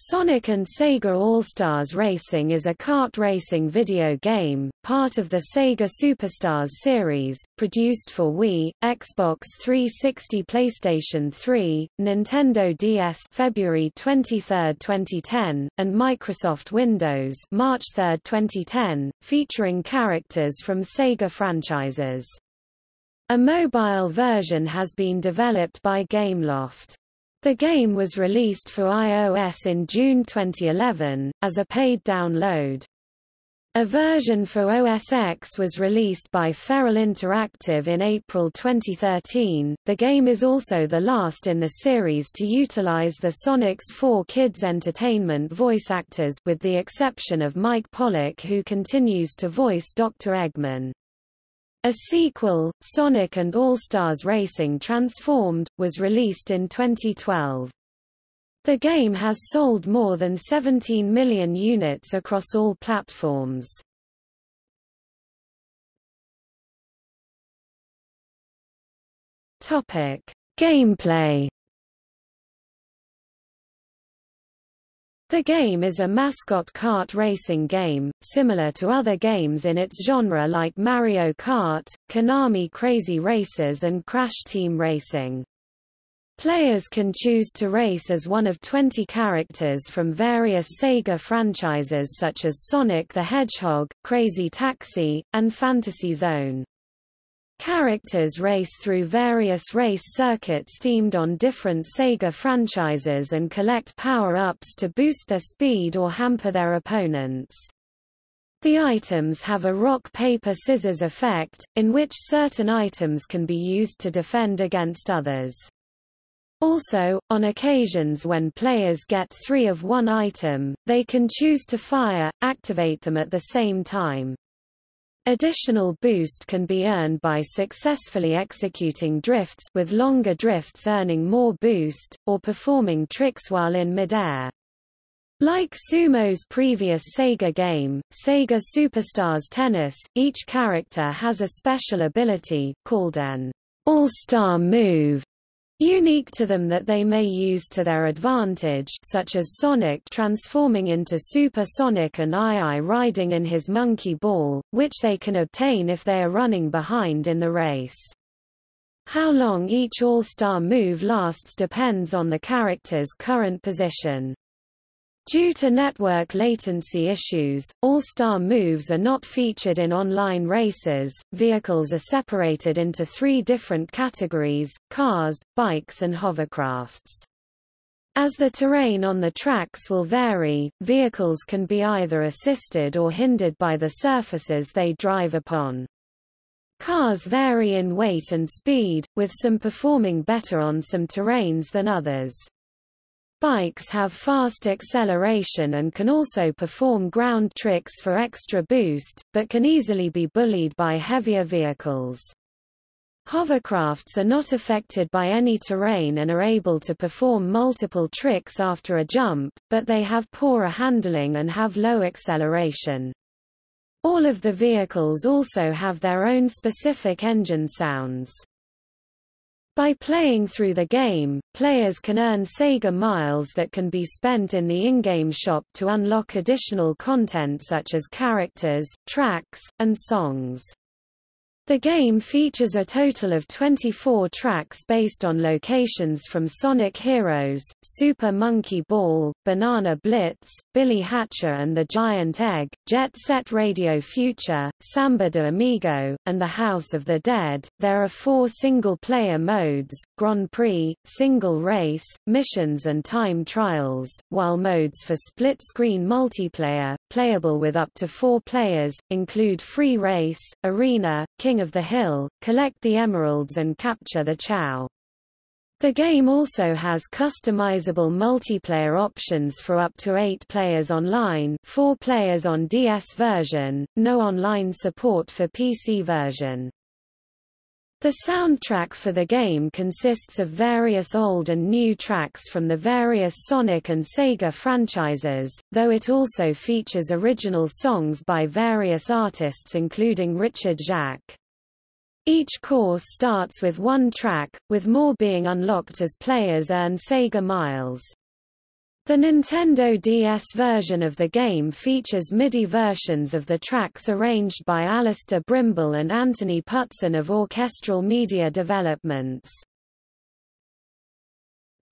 Sonic and Sega All-Stars Racing is a kart racing video game, part of the Sega Superstars series, produced for Wii, Xbox 360 PlayStation 3, Nintendo DS February 23, 2010, and Microsoft Windows March 3, 2010, featuring characters from Sega franchises. A mobile version has been developed by Gameloft. The game was released for iOS in June 2011, as a paid download. A version for OS X was released by Feral Interactive in April 2013. The game is also the last in the series to utilize the Sonic's 4 Kids Entertainment voice actors with the exception of Mike Pollock who continues to voice Dr. Eggman. A sequel, Sonic and All-Stars Racing Transformed, was released in 2012. The game has sold more than 17 million units across all platforms. Topic: Gameplay The game is a mascot kart racing game, similar to other games in its genre like Mario Kart, Konami Crazy Racers and Crash Team Racing. Players can choose to race as one of 20 characters from various Sega franchises such as Sonic the Hedgehog, Crazy Taxi, and Fantasy Zone. Characters race through various race circuits themed on different Sega franchises and collect power-ups to boost their speed or hamper their opponents. The items have a rock-paper-scissors effect, in which certain items can be used to defend against others. Also, on occasions when players get three of one item, they can choose to fire, activate them at the same time. Additional boost can be earned by successfully executing drifts with longer drifts earning more boost, or performing tricks while in midair. Like Sumo's previous Sega game, Sega Superstars Tennis, each character has a special ability, called an All-Star Move, unique to them that they may use to their advantage such as Sonic transforming into Super Sonic and AiAi riding in his monkey ball, which they can obtain if they are running behind in the race. How long each All-Star move lasts depends on the character's current position. Due to network latency issues, All-Star moves are not featured in online races. Vehicles are separated into three different categories, cars, bikes and hovercrafts. As the terrain on the tracks will vary, vehicles can be either assisted or hindered by the surfaces they drive upon. Cars vary in weight and speed, with some performing better on some terrains than others. Bikes have fast acceleration and can also perform ground tricks for extra boost, but can easily be bullied by heavier vehicles. Hovercrafts are not affected by any terrain and are able to perform multiple tricks after a jump, but they have poorer handling and have low acceleration. All of the vehicles also have their own specific engine sounds. By playing through the game, players can earn Sega Miles that can be spent in the in-game shop to unlock additional content such as characters, tracks, and songs. The game features a total of 24 tracks based on locations from Sonic Heroes, Super Monkey Ball, Banana Blitz, Billy Hatcher and the Giant Egg, Jet Set Radio Future, Samba de Amigo, and the House of the Dead. There are four single-player modes, Grand Prix, Single Race, Missions and Time Trials, while modes for split-screen multiplayer, playable with up to four players, include Free Race, Arena, King of the Hill, collect the emeralds and capture the Chao. The game also has customizable multiplayer options for up to 8 players online 4 players on DS version, no online support for PC version. The soundtrack for the game consists of various old and new tracks from the various Sonic and Sega franchises, though it also features original songs by various artists including Richard Jacques. Each course starts with one track, with more being unlocked as players earn Sega Miles. The Nintendo DS version of the game features MIDI versions of the tracks arranged by Allister Brimble and Anthony Putson of Orchestral Media Developments.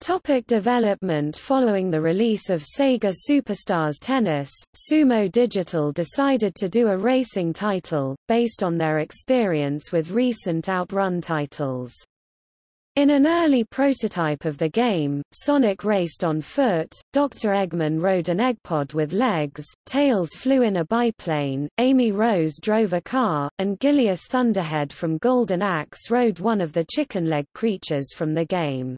Topic development Following the release of Sega Superstars Tennis, Sumo Digital decided to do a racing title, based on their experience with recent Outrun titles. In an early prototype of the game, Sonic raced on foot, Dr. Eggman rode an Eggpod with legs, Tails flew in a biplane, Amy Rose drove a car, and Gilius Thunderhead from Golden Axe rode one of the chicken leg creatures from the game.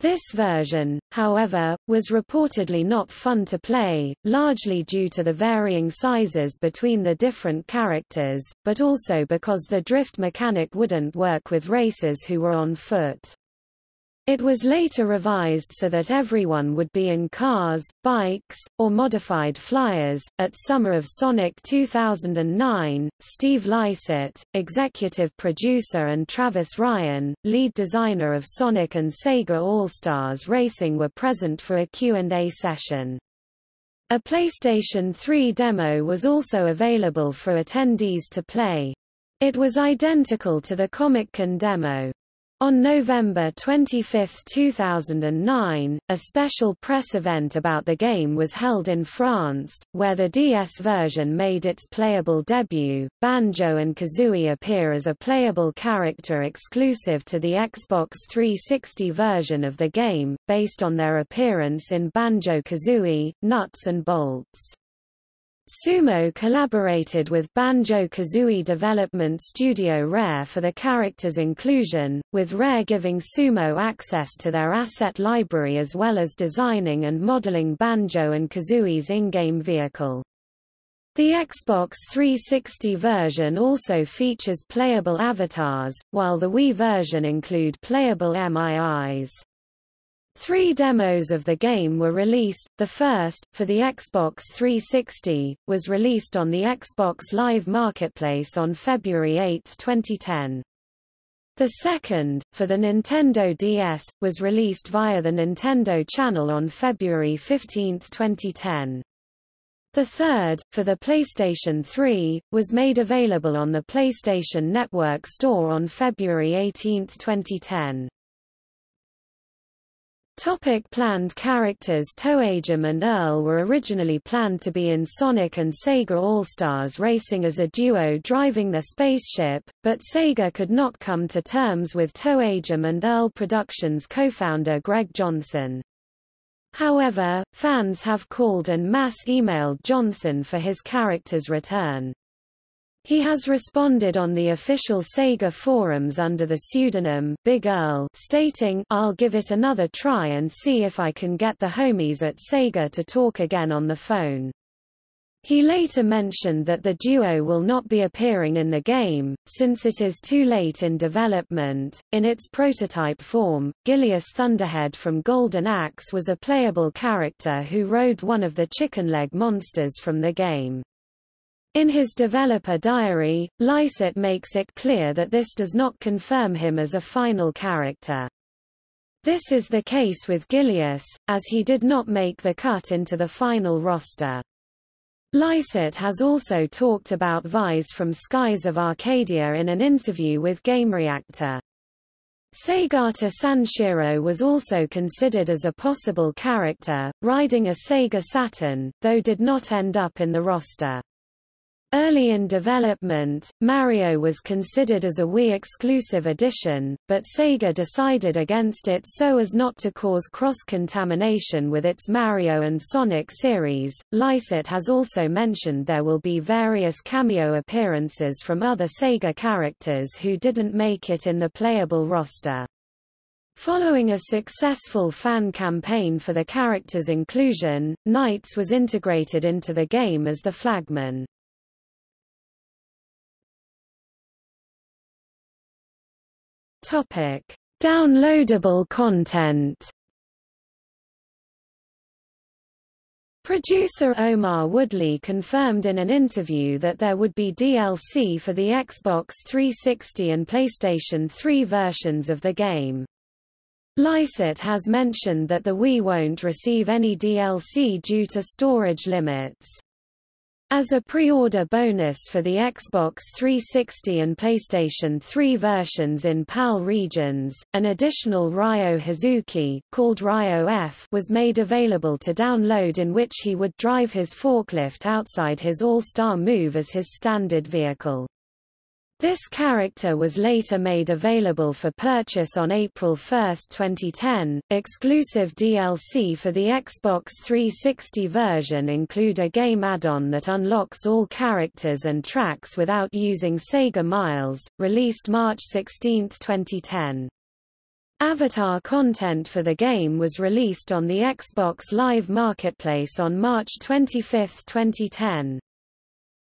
This version, however, was reportedly not fun to play, largely due to the varying sizes between the different characters, but also because the drift mechanic wouldn't work with racers who were on foot. It was later revised so that everyone would be in cars, bikes, or modified flyers. At Summer of Sonic 2009, Steve Lycett, executive producer, and Travis Ryan, lead designer of Sonic and Sega All-Stars Racing were present for a Q&A session. A PlayStation 3 demo was also available for attendees to play. It was identical to the Comic-Con demo. On November 25, 2009, a special press event about the game was held in France, where the DS version made its playable debut. Banjo and Kazooie appear as a playable character exclusive to the Xbox 360 version of the game, based on their appearance in Banjo-Kazooie, Nuts and Bolts. Sumo collaborated with Banjo-Kazooie development studio Rare for the character's inclusion, with Rare giving Sumo access to their asset library as well as designing and modeling Banjo and Kazooie's in-game vehicle. The Xbox 360 version also features playable avatars, while the Wii version include playable MIIs. Three demos of the game were released, the first, for the Xbox 360, was released on the Xbox Live Marketplace on February 8, 2010. The second, for the Nintendo DS, was released via the Nintendo Channel on February 15, 2010. The third, for the PlayStation 3, was made available on the PlayStation Network Store on February 18, 2010. Topic planned characters ToeJam and Earl were originally planned to be in Sonic and Sega All-Stars racing as a duo driving the spaceship, but Sega could not come to terms with ToeJam and Earl Productions co-founder Greg Johnson. However, fans have called and mass emailed Johnson for his character's return. He has responded on the official Sega forums under the pseudonym Big Earl stating, I'll give it another try and see if I can get the homies at Sega to talk again on the phone. He later mentioned that the duo will not be appearing in the game, since it is too late in development. In its prototype form, Gilius Thunderhead from Golden Axe was a playable character who rode one of the chicken leg monsters from the game. In his developer diary, Lycett makes it clear that this does not confirm him as a final character. This is the case with Gilius, as he did not make the cut into the final roster. Lycett has also talked about Vyse from Skies of Arcadia in an interview with GameReactor. Segata Sanshiro was also considered as a possible character, riding a Sega Saturn, though did not end up in the roster. Early in development, Mario was considered as a Wii exclusive edition, but Sega decided against it so as not to cause cross-contamination with its Mario and Sonic series. Lycett has also mentioned there will be various cameo appearances from other Sega characters who didn't make it in the playable roster. Following a successful fan campaign for the character's inclusion, NiGHTS was integrated into the game as the flagman. Topic: Downloadable content. Producer Omar Woodley confirmed in an interview that there would be DLC for the Xbox 360 and PlayStation 3 versions of the game. Lycett has mentioned that the Wii won't receive any DLC due to storage limits. As a pre-order bonus for the Xbox 360 and PlayStation 3 versions in PAL regions, an additional Ryo Hazuki, called Ryo F was made available to download in which he would drive his forklift outside his All-Star move as his standard vehicle. This character was later made available for purchase on April 1, 2010. Exclusive DLC for the Xbox 360 version include a game add-on that unlocks all characters and tracks without using Sega Miles, released March 16, 2010. Avatar content for the game was released on the Xbox Live Marketplace on March 25, 2010.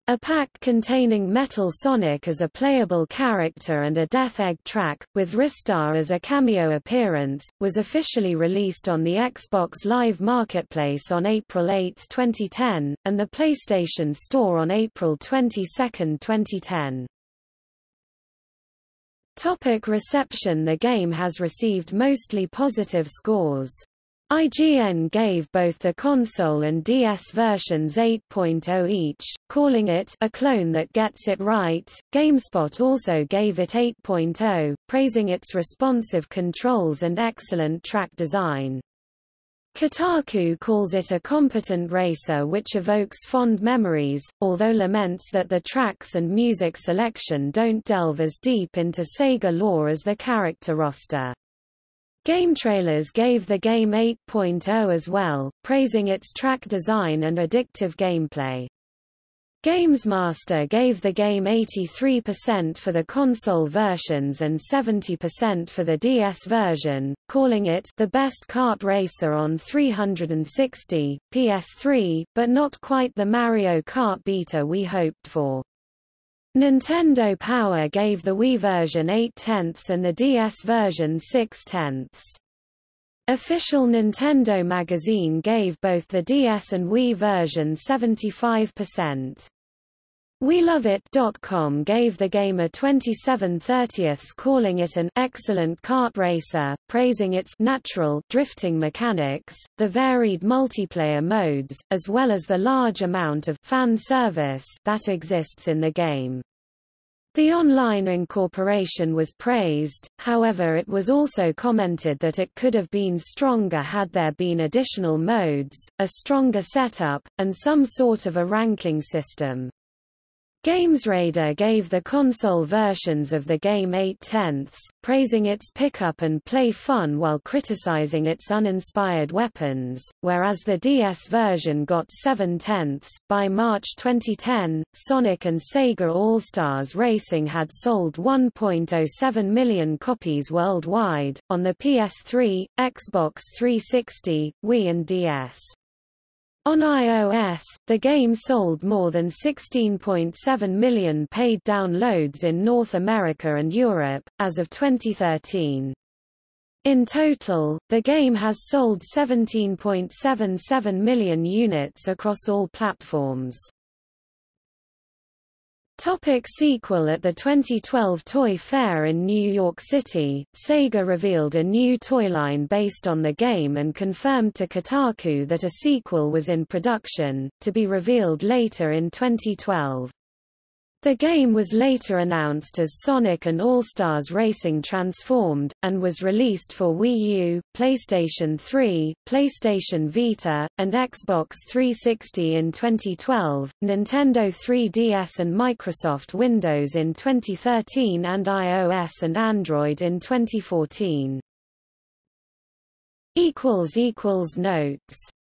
A pack containing Metal Sonic as a playable character and a Death Egg track, with Ristar as a cameo appearance, was officially released on the Xbox Live Marketplace on April 8, 2010, and the PlayStation Store on April 22, 2010. Topic reception The game has received mostly positive scores. IGN gave both the console and DS versions 8.0 each, calling it a clone that gets it right. GameSpot also gave it 8.0, praising its responsive controls and excellent track design. Kotaku calls it a competent racer which evokes fond memories, although laments that the tracks and music selection don't delve as deep into Sega lore as the character roster. GameTrailers gave the game 8.0 as well, praising its track design and addictive gameplay. GamesMaster gave the game 83% for the console versions and 70% for the DS version, calling it the best kart racer on 360, PS3, but not quite the Mario Kart beta we hoped for. Nintendo Power gave the Wii version 8 tenths and the DS version 6 tenths. Official Nintendo magazine gave both the DS and Wii version 75%. WeLoveIt.com gave the game a 27 30ths calling it an excellent kart racer, praising its natural drifting mechanics, the varied multiplayer modes, as well as the large amount of fan service that exists in the game. The online incorporation was praised, however it was also commented that it could have been stronger had there been additional modes, a stronger setup, and some sort of a ranking system. GamesRadar gave the console versions of the game 8 tenths, praising its pickup and play fun while criticizing its uninspired weapons, whereas the DS version got 7 tenths. By March 2010, Sonic and Sega All-Stars Racing had sold 1.07 million copies worldwide, on the PS3, Xbox 360, Wii and DS. On iOS, the game sold more than 16.7 million paid downloads in North America and Europe, as of 2013. In total, the game has sold 17.77 million units across all platforms. Topic sequel At the 2012 Toy Fair in New York City, Sega revealed a new toy line based on the game and confirmed to Kotaku that a sequel was in production, to be revealed later in 2012. The game was later announced as Sonic and All-Stars Racing Transformed, and was released for Wii U, PlayStation 3, PlayStation Vita, and Xbox 360 in 2012, Nintendo 3DS and Microsoft Windows in 2013 and iOS and Android in 2014. Notes